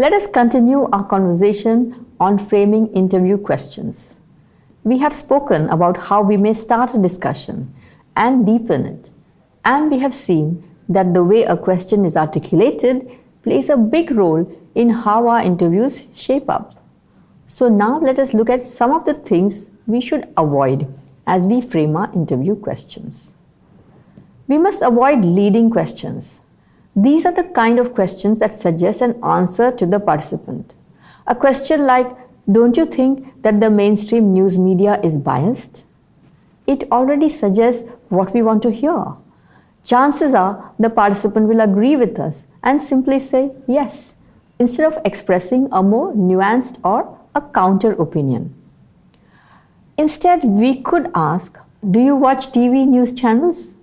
Let us continue our conversation on framing interview questions. We have spoken about how we may start a discussion and deepen it, and we have seen that the way a question is articulated plays a big role in how our interviews shape up. So, now let us look at some of the things we should avoid as we frame our interview questions. We must avoid leading questions. These are the kind of questions that suggest an answer to the participant. A question like, Don't you think that the mainstream news media is biased? It already suggests what we want to hear. Chances are the participant will agree with us and simply say yes, instead of expressing a more nuanced or a counter opinion. Instead, we could ask Do you watch TV news channels?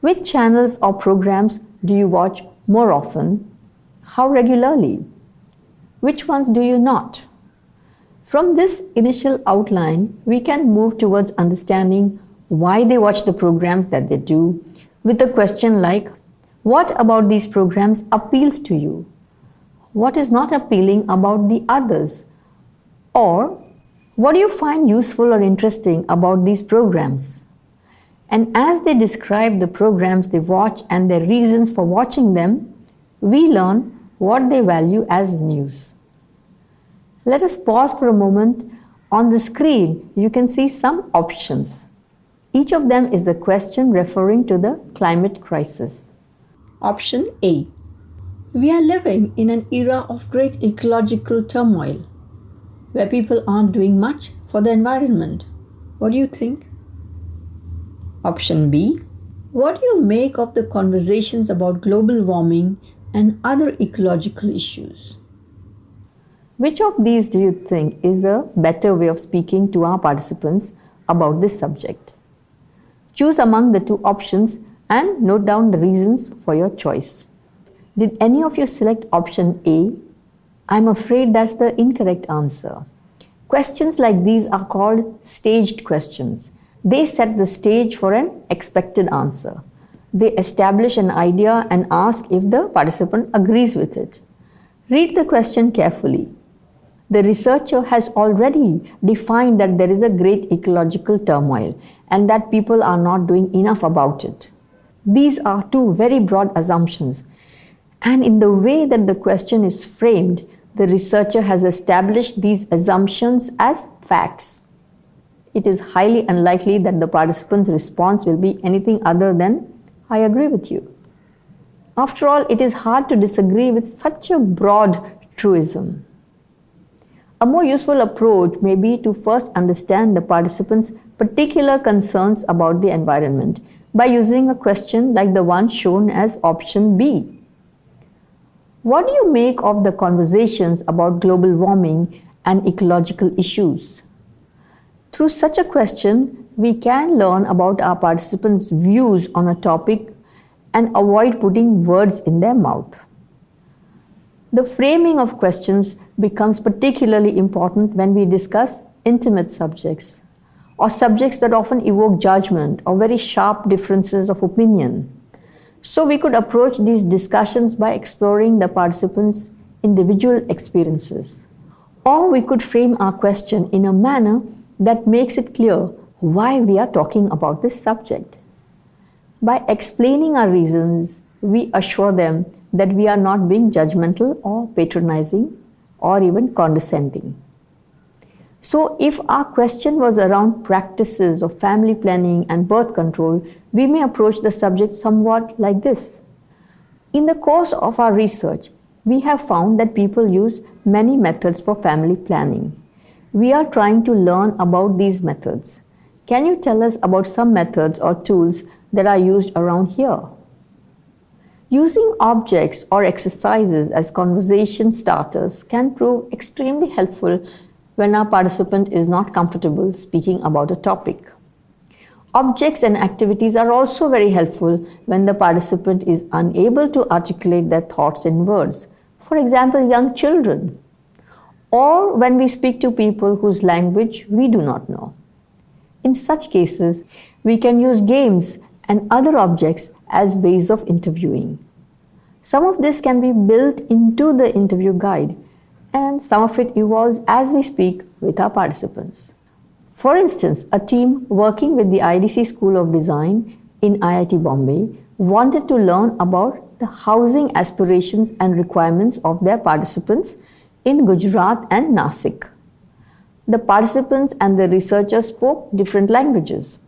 Which channels or programs do you watch more often? How regularly? Which ones do you not? From this initial outline, we can move towards understanding why they watch the programs that they do with a question like What about these programs appeals to you? What is not appealing about the others? Or what do you find useful or interesting about these programs? And as they describe the programs they watch and their reasons for watching them, we learn what they value as news. Let us pause for a moment. On the screen, you can see some options. Each of them is a question referring to the climate crisis. Option A We are living in an era of great ecological turmoil where people aren't doing much for the environment. What do you think? Option B What do you make of the conversations about global warming and other ecological issues? Which of these do you think is a better way of speaking to our participants about this subject? Choose among the two options and note down the reasons for your choice. Did any of you select option A? I'm afraid that's the incorrect answer. Questions like these are called staged questions they set the stage for an expected answer. They establish an idea and ask if the participant agrees with it. Read the question carefully. The researcher has already defined that there is a great ecological turmoil and that people are not doing enough about it. These are two very broad assumptions. And in the way that the question is framed, the researcher has established these assumptions as facts it is highly unlikely that the participant's response will be anything other than, I agree with you. After all, it is hard to disagree with such a broad truism. A more useful approach may be to first understand the participant's particular concerns about the environment by using a question like the one shown as option B. What do you make of the conversations about global warming and ecological issues? Through such a question, we can learn about our participants' views on a topic and avoid putting words in their mouth. The framing of questions becomes particularly important when we discuss intimate subjects or subjects that often evoke judgment or very sharp differences of opinion. So, we could approach these discussions by exploring the participants' individual experiences. Or we could frame our question in a manner that makes it clear why we are talking about this subject. By explaining our reasons, we assure them that we are not being judgmental or patronizing or even condescending. So, if our question was around practices of family planning and birth control, we may approach the subject somewhat like this. In the course of our research, we have found that people use many methods for family planning. We are trying to learn about these methods. Can you tell us about some methods or tools that are used around here? Using objects or exercises as conversation starters can prove extremely helpful when our participant is not comfortable speaking about a topic. Objects and activities are also very helpful when the participant is unable to articulate their thoughts in words. For example, young children or when we speak to people whose language we do not know. In such cases, we can use games and other objects as ways of interviewing. Some of this can be built into the interview guide and some of it evolves as we speak with our participants. For instance, a team working with the IDC School of Design in IIT Bombay wanted to learn about the housing aspirations and requirements of their participants in Gujarat and Nasik. The participants and the researchers spoke different languages.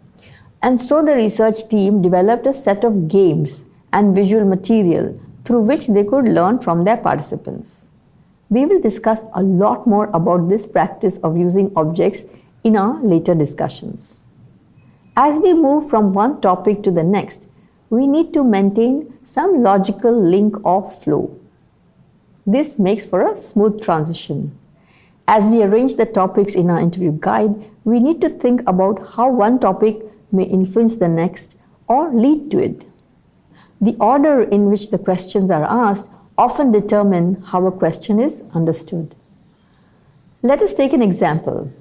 And so the research team developed a set of games and visual material through which they could learn from their participants. We will discuss a lot more about this practice of using objects in our later discussions. As we move from one topic to the next, we need to maintain some logical link or flow. This makes for a smooth transition. As we arrange the topics in our interview guide, we need to think about how one topic may influence the next or lead to it. The order in which the questions are asked often determine how a question is understood. Let us take an example.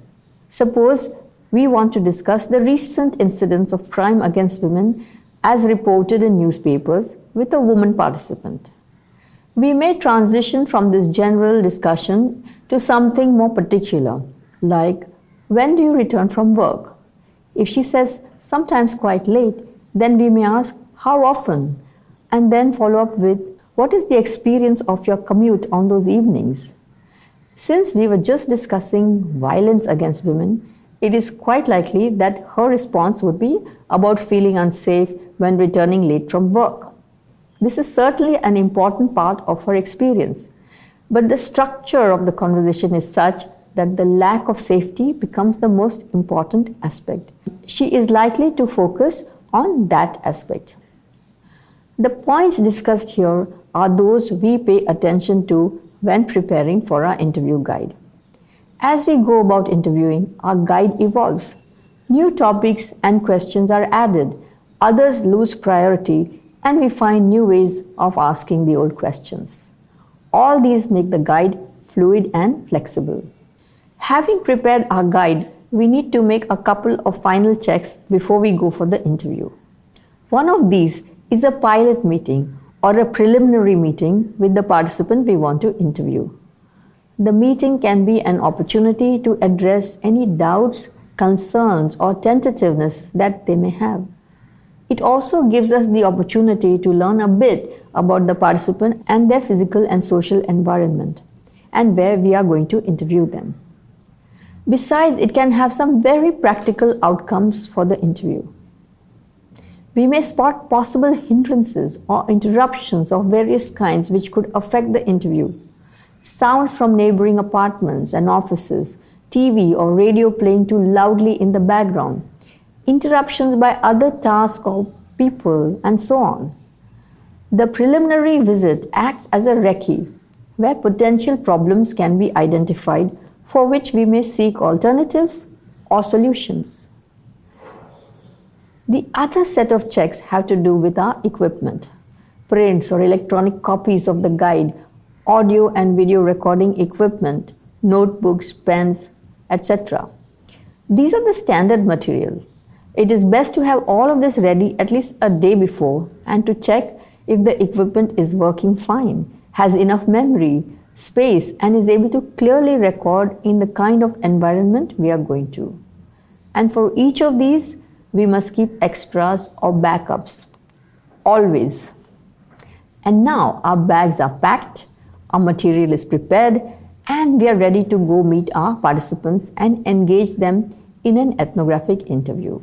Suppose we want to discuss the recent incidents of crime against women as reported in newspapers with a woman participant. We may transition from this general discussion to something more particular, like when do you return from work? If she says sometimes quite late, then we may ask how often and then follow up with what is the experience of your commute on those evenings? Since we were just discussing violence against women, it is quite likely that her response would be about feeling unsafe when returning late from work. This is certainly an important part of her experience, but the structure of the conversation is such that the lack of safety becomes the most important aspect. She is likely to focus on that aspect. The points discussed here are those we pay attention to when preparing for our interview guide. As we go about interviewing, our guide evolves. New topics and questions are added, others lose priority, and we find new ways of asking the old questions. All these make the guide fluid and flexible. Having prepared our guide, we need to make a couple of final checks before we go for the interview. One of these is a pilot meeting or a preliminary meeting with the participant we want to interview. The meeting can be an opportunity to address any doubts, concerns, or tentativeness that they may have. It also gives us the opportunity to learn a bit about the participant and their physical and social environment and where we are going to interview them. Besides, it can have some very practical outcomes for the interview. We may spot possible hindrances or interruptions of various kinds which could affect the interview. Sounds from neighboring apartments and offices, TV or radio playing too loudly in the background, interruptions by other tasks or people, and so on. The preliminary visit acts as a recce where potential problems can be identified for which we may seek alternatives or solutions. The other set of checks have to do with our equipment, prints or electronic copies of the guide, audio and video recording equipment, notebooks, pens, etc. These are the standard materials. It is best to have all of this ready at least a day before and to check if the equipment is working fine, has enough memory, space, and is able to clearly record in the kind of environment we are going to. And for each of these, we must keep extras or backups always. And now our bags are packed, our material is prepared, and we are ready to go meet our participants and engage them in an ethnographic interview.